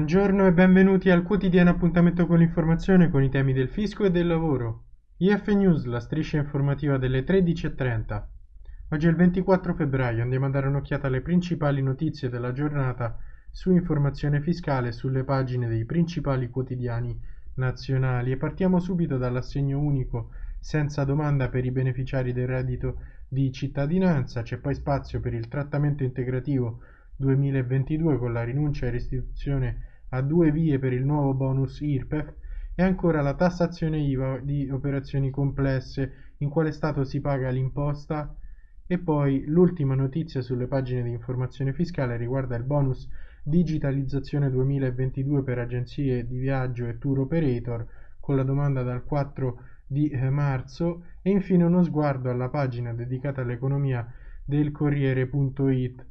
Buongiorno e benvenuti al quotidiano appuntamento con l'informazione con i temi del fisco e del lavoro. IF News, la striscia informativa delle 13.30. Oggi è il 24 febbraio, andiamo a dare un'occhiata alle principali notizie della giornata su informazione fiscale sulle pagine dei principali quotidiani nazionali e partiamo subito dall'assegno unico senza domanda per i beneficiari del reddito di cittadinanza, c'è poi spazio per il trattamento integrativo 2022 con la rinuncia e restituzione a due vie per il nuovo bonus IRPEF e ancora la tassazione IVA di operazioni complesse, in quale stato si paga l'imposta. E poi l'ultima notizia sulle pagine di informazione fiscale riguarda il bonus digitalizzazione 2022 per agenzie di viaggio e tour operator con la domanda dal 4 di eh, marzo e infine uno sguardo alla pagina dedicata all'economia del Corriere.it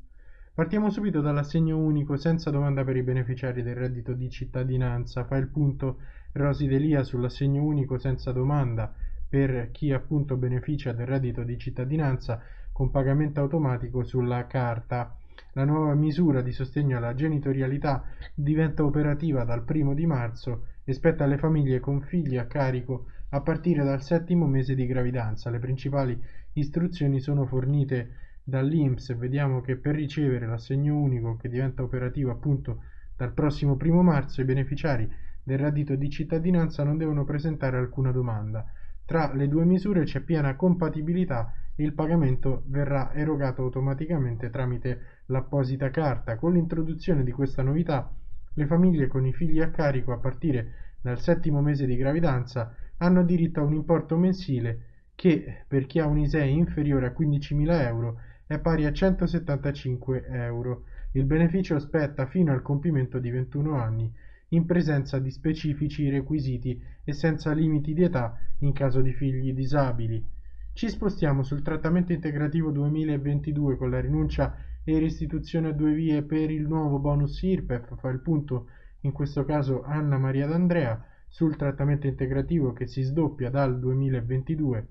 Partiamo subito dall'assegno unico senza domanda per i beneficiari del reddito di cittadinanza. Fa il punto Rosi Delia sull'assegno unico senza domanda per chi appunto beneficia del reddito di cittadinanza con pagamento automatico sulla carta. La nuova misura di sostegno alla genitorialità diventa operativa dal primo di marzo e spetta alle famiglie con figli a carico a partire dal settimo mese di gravidanza. Le principali istruzioni sono fornite dall'INPS vediamo che per ricevere l'assegno unico che diventa operativo appunto dal prossimo primo marzo i beneficiari del reddito di cittadinanza non devono presentare alcuna domanda. Tra le due misure c'è piena compatibilità e il pagamento verrà erogato automaticamente tramite l'apposita carta. Con l'introduzione di questa novità, le famiglie con i figli a carico a partire dal settimo mese di gravidanza hanno diritto a un importo mensile che per chi ha un ISEE inferiore a 15.000 euro è pari a 175 euro. Il beneficio spetta fino al compimento di 21 anni, in presenza di specifici requisiti e senza limiti di età in caso di figli disabili. Ci spostiamo sul trattamento integrativo 2022 con la rinuncia e restituzione a due vie per il nuovo bonus IRPEF, fa il punto in questo caso Anna Maria D'Andrea sul trattamento integrativo che si sdoppia dal 2022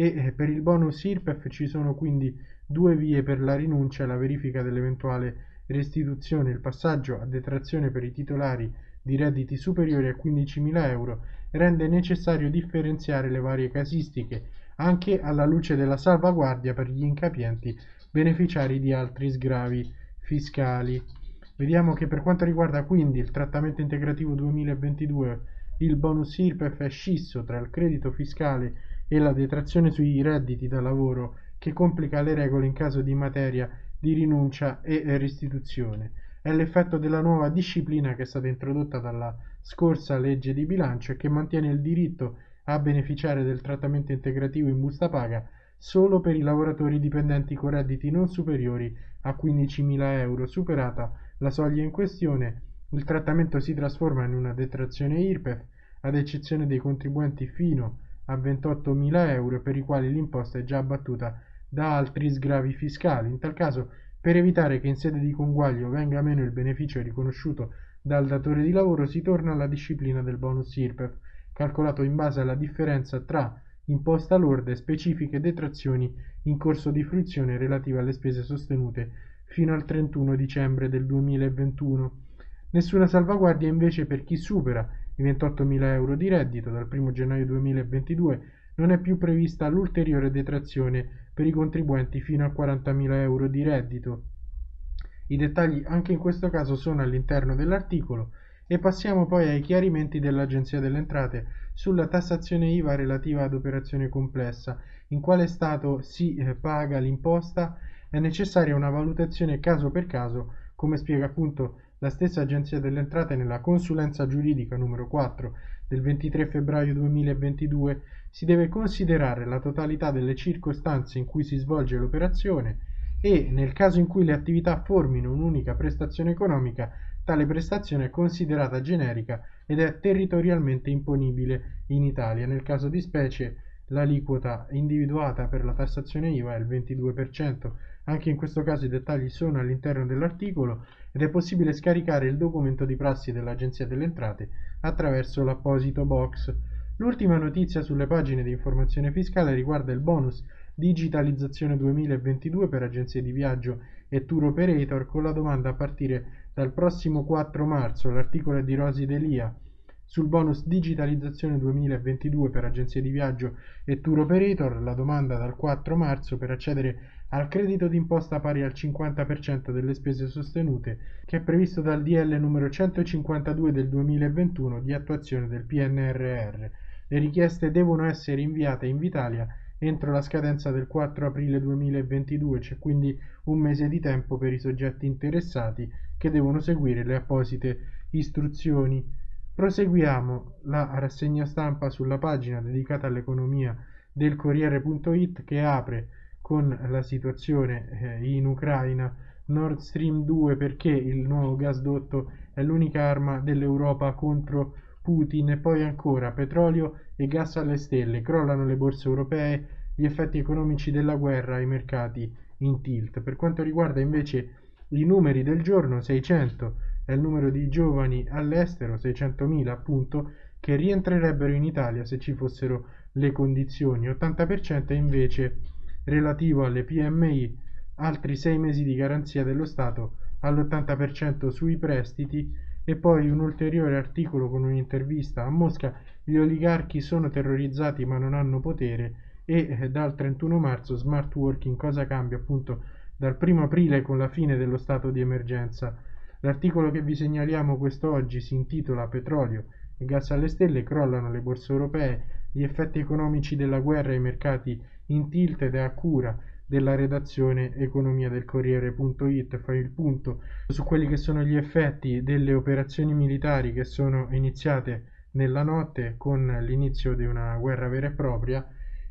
e eh, per il bonus IRPEF ci sono quindi due vie per la rinuncia e la verifica dell'eventuale restituzione, il passaggio a detrazione per i titolari di redditi superiori a 15.000 euro rende necessario differenziare le varie casistiche anche alla luce della salvaguardia per gli incapienti beneficiari di altri sgravi fiscali. Vediamo che per quanto riguarda quindi il trattamento integrativo 2022 il bonus IRPEF è scisso tra il credito fiscale e la detrazione sui redditi da lavoro che complica le regole in caso di materia di rinuncia e restituzione. È l'effetto della nuova disciplina che è stata introdotta dalla scorsa legge di bilancio e che mantiene il diritto a beneficiare del trattamento integrativo in busta paga solo per i lavoratori dipendenti con redditi non superiori a 15.000 euro. Superata la soglia in questione, il trattamento si trasforma in una detrazione IRPEF, ad eccezione dei contribuenti fino a 28.000 euro per i quali l'imposta è già abbattuta da altri sgravi fiscali. In tal caso, per evitare che in sede di conguaglio venga meno il beneficio riconosciuto dal datore di lavoro, si torna alla disciplina del bonus IRPEF, calcolato in base alla differenza tra imposta lorda e specifiche detrazioni in corso di fruizione relative alle spese sostenute fino al 31 dicembre del 2021. Nessuna salvaguardia invece per chi supera i 28.000 euro di reddito dal 1 gennaio 2022 non è più prevista l'ulteriore detrazione per i contribuenti fino a 40.000 euro di reddito. I dettagli anche in questo caso sono all'interno dell'articolo e passiamo poi ai chiarimenti dell'Agenzia delle Entrate sulla tassazione IVA relativa ad operazione complessa, in quale stato si eh, paga l'imposta, è necessaria una valutazione caso per caso, come spiega appunto la stessa Agenzia delle Entrate nella consulenza giuridica numero 4 del 23 febbraio 2022 si deve considerare la totalità delle circostanze in cui si svolge l'operazione e, nel caso in cui le attività formino un'unica prestazione economica, tale prestazione è considerata generica ed è territorialmente imponibile in Italia. Nel caso di specie l'aliquota individuata per la tassazione IVA è il 22%. Anche in questo caso i dettagli sono all'interno dell'articolo ed è possibile scaricare il documento di prassi dell'Agenzia delle Entrate attraverso l'apposito box. L'ultima notizia sulle pagine di informazione fiscale riguarda il bonus digitalizzazione 2022 per agenzie di viaggio e tour operator con la domanda a partire Dal prossimo 4 marzo l'articolo è di Rosi Delia sul bonus digitalizzazione 2022 per agenzie di viaggio e tour operator, la domanda dal 4 marzo per accedere al credito d'imposta pari al 50% delle spese sostenute, che è previsto dal DL numero 152 del 2021 di attuazione del PNRR. Le richieste devono essere inviate in Vitalia entro la scadenza del 4 aprile 2022, c'è quindi un mese di tempo per i soggetti interessati che devono seguire le apposite istruzioni. Proseguiamo la rassegna stampa sulla pagina dedicata all'economia del Corriere.it che apre con la situazione eh, in Ucraina. Nord Stream 2 perché il nuovo gasdotto è l'unica arma dell'Europa contro Putin e poi ancora petrolio e gas alle stelle, crollano le borse europee, gli effetti economici della guerra ai mercati in tilt. Per quanto riguarda invece i numeri del giorno, 600 è il numero di giovani all'estero, 600.000 appunto, che rientrerebbero in Italia se ci fossero le condizioni, 80% è invece relativo alle PMI, altri 6 mesi di garanzia dello Stato all'80% sui prestiti. E poi un ulteriore articolo con un'intervista a Mosca, gli oligarchi sono terrorizzati ma non hanno potere e eh, dal 31 marzo smart working cosa cambia appunto dal 1 aprile con la fine dello stato di emergenza L'articolo che vi segnaliamo quest'oggi si intitola Petrolio. E gas alle stelle crollano le borse europee, gli effetti economici della guerra ai mercati in tilt ed è a cura della redazione economia del Corriere.it fa il punto su quelli che sono gli effetti delle operazioni militari che sono iniziate nella notte con l'inizio di una guerra vera e propria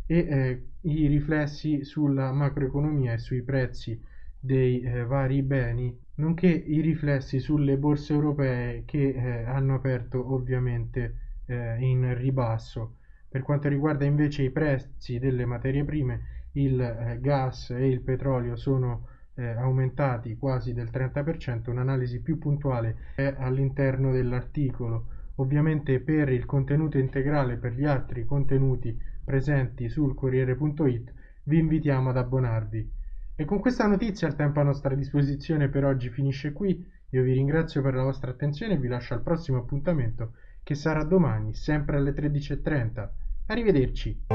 e eh, i riflessi sulla macroeconomia e sui prezzi dei eh, vari beni, nonché i riflessi sulle borse europee che eh, hanno aperto ovviamente eh, in ribasso. Per quanto riguarda invece i prezzi delle materie prime, il eh, gas e il petrolio sono eh, aumentati quasi del 30%, un'analisi più puntuale è all'interno dell'articolo. Ovviamente per il contenuto integrale, per gli altri contenuti presenti sul Corriere.it, vi invitiamo ad abbonarvi. E con questa notizia il tempo a nostra disposizione per oggi finisce qui. Io vi ringrazio per la vostra attenzione e vi lascio al prossimo appuntamento che sarà domani, sempre alle 13.30. Arrivederci.